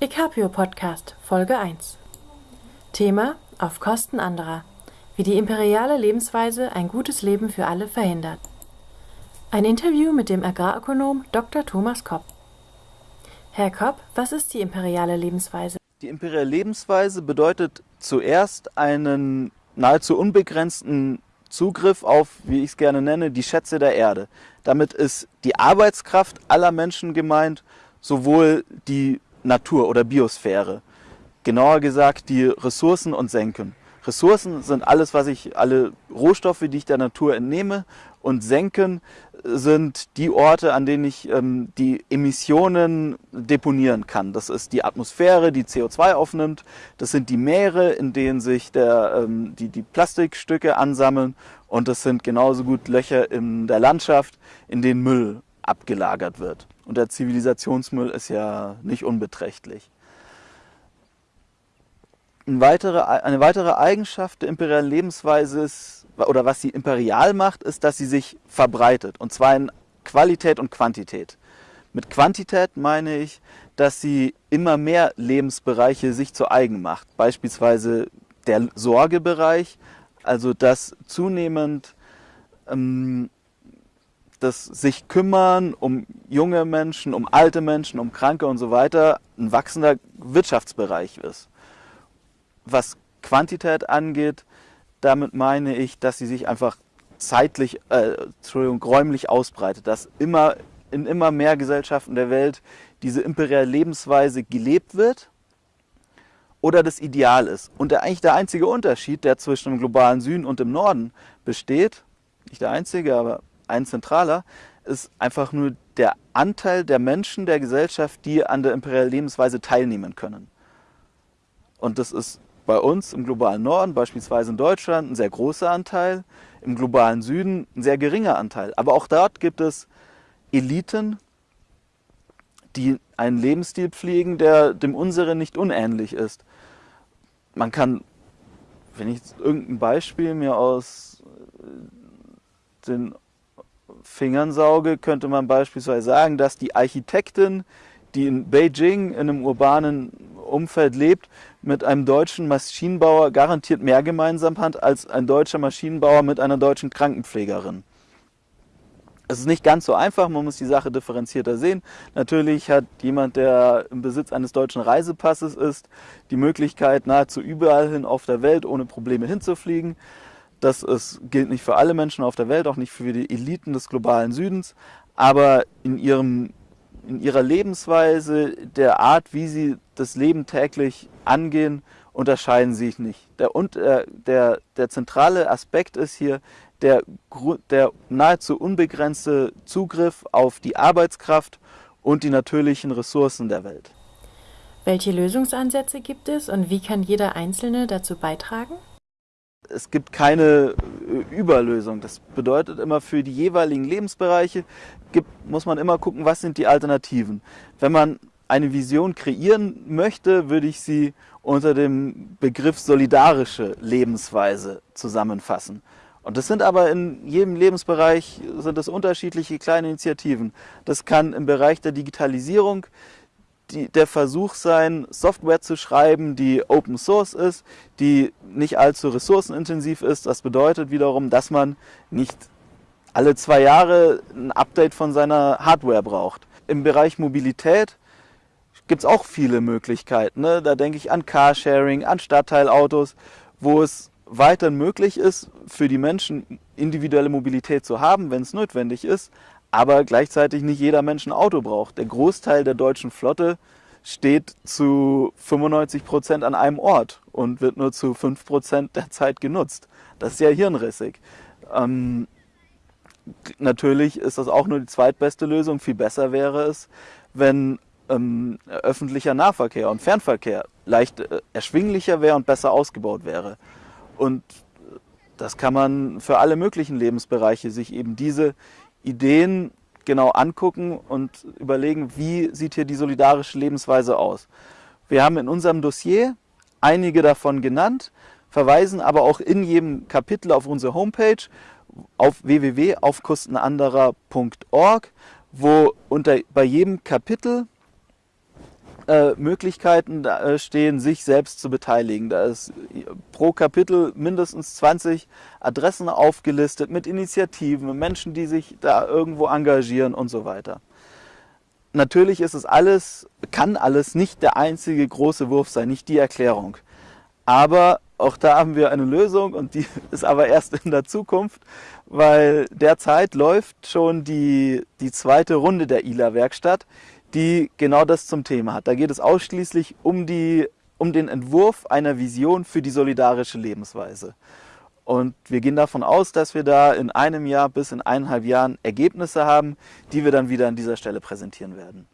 Ecapio Podcast Folge 1 Thema Auf Kosten anderer Wie die imperiale Lebensweise ein gutes Leben für alle verhindert. Ein Interview mit dem Agrarökonom Dr. Thomas Kopp. Herr Kopp, was ist die imperiale Lebensweise? Die imperiale Lebensweise bedeutet zuerst einen nahezu unbegrenzten Zugriff auf, wie ich es gerne nenne, die Schätze der Erde. Damit ist die Arbeitskraft aller Menschen gemeint, sowohl die Natur oder Biosphäre. Genauer gesagt die Ressourcen und Senken. Ressourcen sind alles, was ich, alle Rohstoffe, die ich der Natur entnehme. Und Senken sind die Orte, an denen ich ähm, die Emissionen deponieren kann. Das ist die Atmosphäre, die CO2 aufnimmt. Das sind die Meere, in denen sich der, ähm, die, die Plastikstücke ansammeln. Und das sind genauso gut Löcher in der Landschaft, in denen Müll abgelagert wird. Und der Zivilisationsmüll ist ja nicht unbeträchtlich. Eine weitere, eine weitere Eigenschaft der imperialen Lebensweise ist, oder was sie imperial macht, ist, dass sie sich verbreitet. Und zwar in Qualität und Quantität. Mit Quantität meine ich, dass sie immer mehr Lebensbereiche sich zu eigen macht. Beispielsweise der Sorgebereich, also dass zunehmend ähm, das sich kümmern um junge Menschen, um alte Menschen, um Kranke und so weiter ein wachsender Wirtschaftsbereich ist. Was Quantität angeht, damit meine ich, dass sie sich einfach zeitlich, äh, Entschuldigung, räumlich ausbreitet, dass immer in immer mehr Gesellschaften der Welt diese imperiale Lebensweise gelebt wird oder das Ideal ist. Und der, eigentlich der einzige Unterschied, der zwischen dem globalen Süden und dem Norden besteht, nicht der einzige, aber ein zentraler, ist einfach nur der Anteil der Menschen der Gesellschaft, die an der imperialen Lebensweise teilnehmen können. Und das ist bei uns im globalen Norden, beispielsweise in Deutschland, ein sehr großer Anteil, im globalen Süden ein sehr geringer Anteil. Aber auch dort gibt es Eliten, die einen Lebensstil pflegen, der dem unseren nicht unähnlich ist. Man kann, wenn ich irgendein Beispiel mir aus den Fingern sauge, könnte man beispielsweise sagen, dass die Architektin, die in Beijing in einem urbanen Umfeld lebt, mit einem deutschen Maschinenbauer garantiert mehr gemeinsam hat als ein deutscher Maschinenbauer mit einer deutschen Krankenpflegerin. Es ist nicht ganz so einfach, man muss die Sache differenzierter sehen. Natürlich hat jemand, der im Besitz eines deutschen Reisepasses ist, die Möglichkeit, nahezu überall hin auf der Welt ohne Probleme hinzufliegen. Das ist, gilt nicht für alle Menschen auf der Welt, auch nicht für die Eliten des globalen Südens, aber in, ihrem, in ihrer Lebensweise, der Art, wie sie das Leben täglich angehen, unterscheiden sich nicht. Der, und, äh, der, der zentrale Aspekt ist hier der, der nahezu unbegrenzte Zugriff auf die Arbeitskraft und die natürlichen Ressourcen der Welt. Welche Lösungsansätze gibt es und wie kann jeder Einzelne dazu beitragen? Es gibt keine äh, Überlösung. Das bedeutet immer, für die jeweiligen Lebensbereiche gibt, muss man immer gucken, was sind die Alternativen. Wenn man eine Vision kreieren möchte, würde ich sie unter dem Begriff solidarische Lebensweise zusammenfassen. Und das sind aber in jedem Lebensbereich sind das unterschiedliche kleine Initiativen. Das kann im Bereich der Digitalisierung die, der Versuch sein, Software zu schreiben, die Open Source ist, die nicht allzu ressourcenintensiv ist. Das bedeutet wiederum, dass man nicht alle zwei Jahre ein Update von seiner Hardware braucht. Im Bereich Mobilität gibt es auch viele Möglichkeiten. Ne? Da denke ich an Carsharing, an Stadtteilautos, wo es weiterhin möglich ist, für die Menschen individuelle Mobilität zu haben, wenn es notwendig ist, aber gleichzeitig nicht jeder Mensch ein Auto braucht. Der Großteil der deutschen Flotte steht zu 95 Prozent an einem Ort und wird nur zu 5 Prozent der Zeit genutzt. Das ist ja hirnrissig. Ähm, natürlich ist das auch nur die zweitbeste Lösung. Viel besser wäre es, wenn ähm, öffentlicher Nahverkehr und Fernverkehr leicht äh, erschwinglicher wäre und besser ausgebaut wäre. Und das kann man für alle möglichen Lebensbereiche sich eben diese Ideen genau angucken und überlegen, wie sieht hier die solidarische Lebensweise aus. Wir haben in unserem Dossier einige davon genannt, verweisen aber auch in jedem Kapitel auf unsere Homepage auf www.aufkostenanderer.org, wo unter, bei jedem Kapitel äh, Möglichkeiten äh, stehen, sich selbst zu beteiligen. Da ist pro Kapitel mindestens 20 Adressen aufgelistet mit Initiativen, Menschen, die sich da irgendwo engagieren und so weiter. Natürlich ist es alles, kann alles nicht der einzige große Wurf sein, nicht die Erklärung. Aber auch da haben wir eine Lösung und die ist aber erst in der Zukunft, weil derzeit läuft schon die, die zweite Runde der ILA-Werkstatt, die genau das zum Thema hat. Da geht es ausschließlich um, die, um den Entwurf einer Vision für die solidarische Lebensweise. Und wir gehen davon aus, dass wir da in einem Jahr bis in eineinhalb Jahren Ergebnisse haben, die wir dann wieder an dieser Stelle präsentieren werden.